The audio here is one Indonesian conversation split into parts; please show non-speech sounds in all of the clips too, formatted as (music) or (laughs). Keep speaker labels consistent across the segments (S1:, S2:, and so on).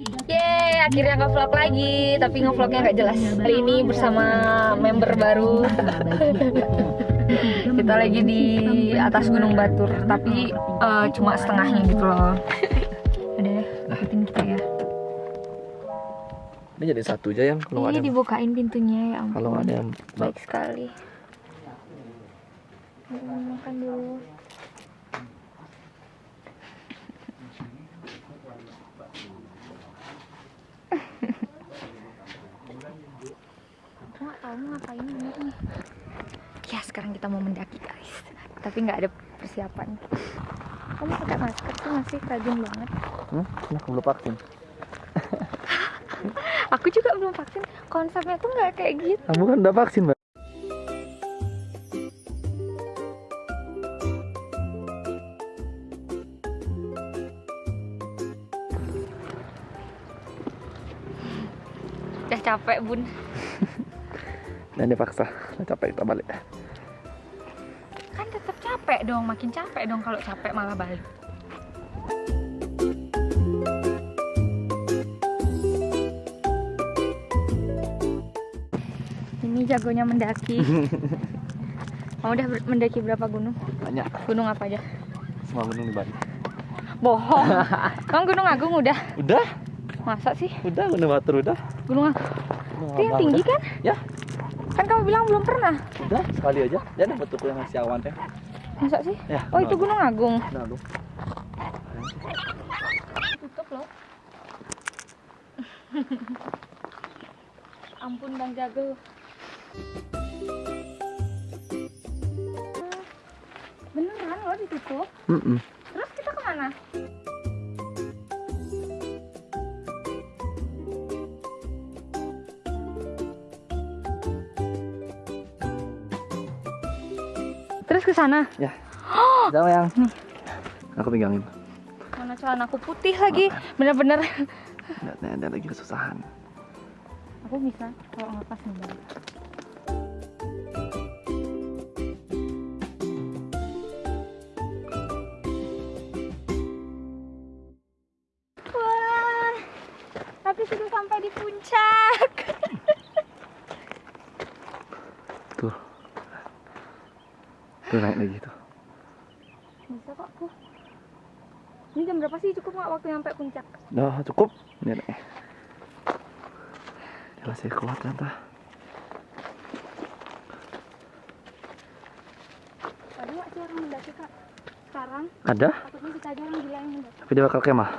S1: Yeay, akhirnya nge-vlog lagi, tapi nge-vlognya nggak jelas. Hari ini bersama member baru. (laughs) Kita lagi di atas Gunung Batur, tapi eh, cuma setengahnya gitu loh. Udah deh, ikutin kita ya.
S2: Ini jadi satu aja yang kalau nggak
S1: Ini
S2: ada yang,
S1: dibukain pintunya ya ampun.
S2: kalau ada yang
S1: Baik sekali. Makan dulu. Aku nggak tahu mau ngapain bener nih. Ya sekarang kita mau mendaki guys. Tapi nggak ada persiapan. Kamu pakai masker sih masih rajin banget.
S2: Hmm? Nah, belum vaksin. (laughs)
S1: Aku juga belum vaksin. Konsepnya tuh nggak kayak gitu.
S2: Kamu kan udah vaksin, Mbak.
S1: Udah capek bun.
S2: Dan (laughs) dipaksa. Nah, capek kita balik.
S1: Capek dong makin capek dong kalau capek malah balik ini jagonya mendaki (laughs) kamu udah mendaki berapa gunung
S2: Banyak.
S1: gunung apa aja
S2: Semua gunung di Bali.
S1: bohong (laughs) kamu gunung agung udah
S2: Udah,
S1: masa sih
S2: udah gunung Batur udah.
S1: gunung agung
S2: Gunung
S1: itu yang tinggi
S2: udah.
S1: kan
S2: Ya,
S1: kan kamu bilang belum pernah
S2: udah sekali aja. Ya dapat tuh yang ngasih awan teh.
S1: Masa sih
S2: Ya.
S1: oh itu gunung agung
S2: Nah, lu.
S1: tutup loh (laughs) ampun bang jago beneran loh ditutup
S2: Mm-mm.
S1: terus kita ke mana ke sana
S2: Ya. Sama yang. Aku pegangin.
S1: mana celanaku putih lagi bener-bener
S2: nih, ada lagi kesusahan.
S1: aku bisa kalau ngelepas nih
S2: Tuh naik lagi tuh.
S1: Bisa kok aku. Ini jam berapa sih cukup nggak waktu nyampe puncak?
S2: Udah cukup. Ini naik. Dia masih kuat ternyata.
S1: Tadi nggak sih orang mendaki kak? Sekarang
S2: Ada,
S1: takutnya kita aja orang gila yang mendaki.
S2: tapi dia bakal kemah.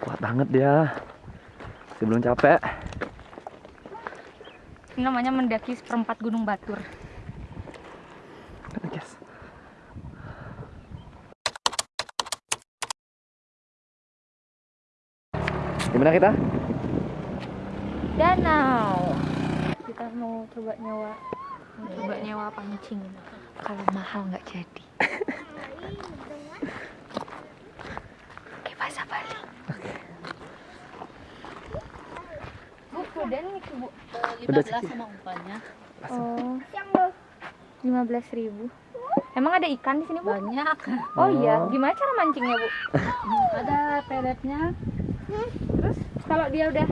S2: Kuat banget dia. Masih belum capek.
S1: Ini namanya mendaki seperempat gunung batur.
S2: Gimana kita?
S1: danau kita mau coba nyewa mau coba nyewa pancing kalau mahal nggak jadi (laughs) oke bahasa Bali kemudian nih bu.
S3: 15
S2: sih.
S3: sama umpannya.
S1: Oh. Lima belas ribu. Emang ada ikan di sini bu?
S3: Banyak.
S1: Oh iya.
S2: Oh.
S1: gimana cara mancingnya bu? (laughs)
S3: Ada peletnya.
S1: Terus kalau dia udah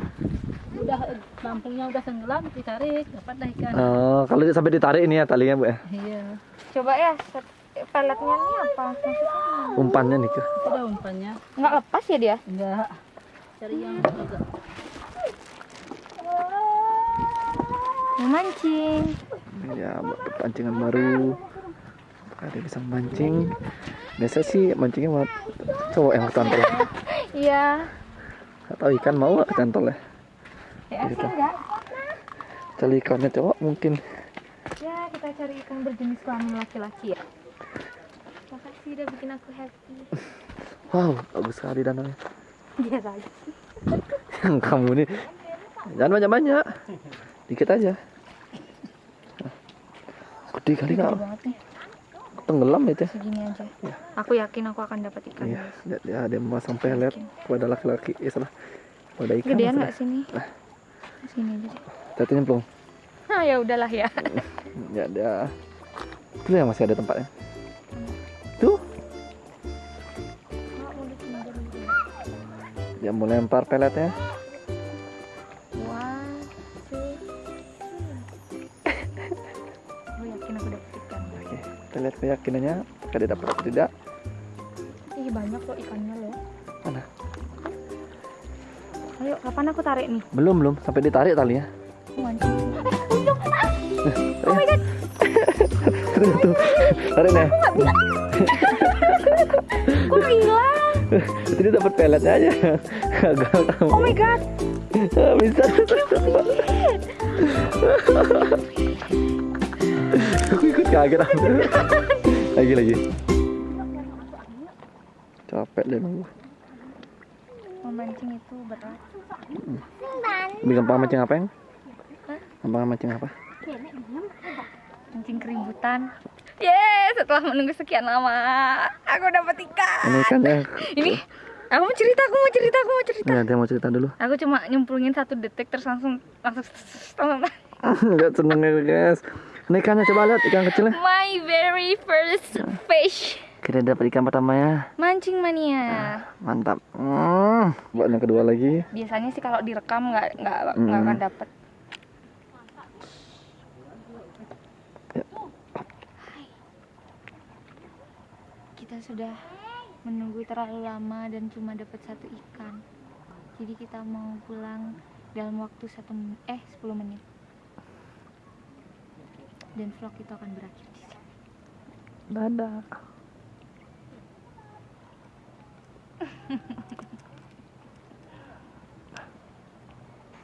S3: udah lampungnya udah tenggelam ditarik dapat dah ikan.
S2: Oh, kalau sampai ditarik ini ya talinya bu ya.
S3: iya.
S1: Coba ya set- peletnya ini apa?
S2: Umpannya nih tuh.
S3: itu umpannya.
S1: Nggak lepas ya dia?
S3: Enggak cari yang agak
S1: mau mancing
S2: Ya, pancingan baru. Ada bisa mancing. Biasa sih mancingnya buat cowok yang kecantol. (laughs)
S1: iya
S2: Gak tahu ikan mau gak kecantol ya.
S1: ya
S2: Gitu.
S1: enggak
S2: Cari ikannya cowok mungkin.
S1: Ya, kita cari ikan berjenis kelamin laki-laki ya. Makasih udah bikin aku happy.
S2: Wow, bagus sekali danaunya.
S1: Biasa aja. (laughs)
S2: Yang kamu nih Jangan banyak-banyak. Dikit aja. Gede kali
S1: kau.
S2: Tenggelam itu.
S1: Segini aja.
S2: Ya.
S1: Aku yakin aku akan dapat ikan.
S2: Iya, lihat ya, dia memasang pelet ada laki-laki. ya salah. Pada ikan.
S1: Gedean nggak sini?
S2: Nah.
S1: Sini aja.
S2: Tadi nyemplung.
S1: Nah, ya udahlah ya. (laughs)
S2: ya ada. Itu ya masih ada tempatnya. Tuh. Dia mau lempar peletnya. Lihat keyakinannya. Apakah dia dapat atau tidak?
S1: Ih banyak loh ikannya loh.
S2: Mana?
S1: Ayo, kapan aku tarik nih?
S2: Belum belum sampai ditarik.
S1: Aku mancing.
S2: Oh my god. tuh, tuh. (laughs) Tarik nih.
S1: Kok hilang?
S2: Jadi dapat peletnya aja. Gagal kamu.
S1: Oh my god.
S2: Bisa. (laughs) Kaget aku. (laughs) Lagi lagi. Capek deh nunggu.
S1: Memancing itu berat.
S2: Lebih gampang mancing apa yang? Gampang mancing apa?
S1: Mancing keributan. Yeay, setelah menunggu sekian lama, aku dapat ikan.
S2: Ini ikannya.
S1: Ini, aku mau cerita, aku mau cerita, aku mau cerita.
S2: Nah, dia mau cerita dulu.
S1: Aku cuma nyemplungin satu detik terus langsung langsung (laughs) langsung (laughs)
S2: Enggak seneng ya guys. Ini ikannya coba lihat ikan kecilnya.
S1: my very first fish.
S2: Kita dapat ikan pertamanya.
S1: Mancing mania.
S2: Mantap. Hmm. Buat yang kedua lagi.
S1: Biasanya sih kalau direkam nggak nggak nggak
S2: Mm.
S1: akan dapet.
S2: Ya.
S1: Kita sudah menunggu terlalu lama dan cuma dapat satu ikan. Jadi kita mau pulang dalam waktu satu eh 10 menit. Dan vlog itu akan berakhir di sini.
S2: Dadah. (laughs)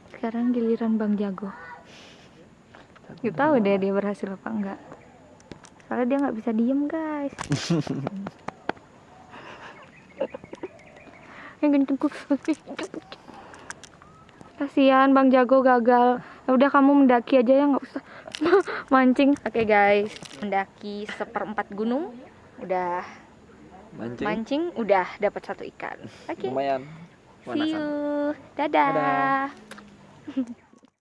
S1: Sekarang giliran Bang Jago. Gak tahu deh dia berhasil apa enggak. Soalnya dia nggak bisa diem guys. (laughs) Yang gantengku. Kasihan Bang Jago gagal. Ya udah kamu mendaki aja ya nggak usah (laughs) mancing. Oke guys, mendaki seperempat gunung. Udah
S2: Mancing.
S1: mancing, udah dapat satu ikan. Oke.
S2: Lumayan.
S1: See you. Dadah.
S2: Dadah. (laughs)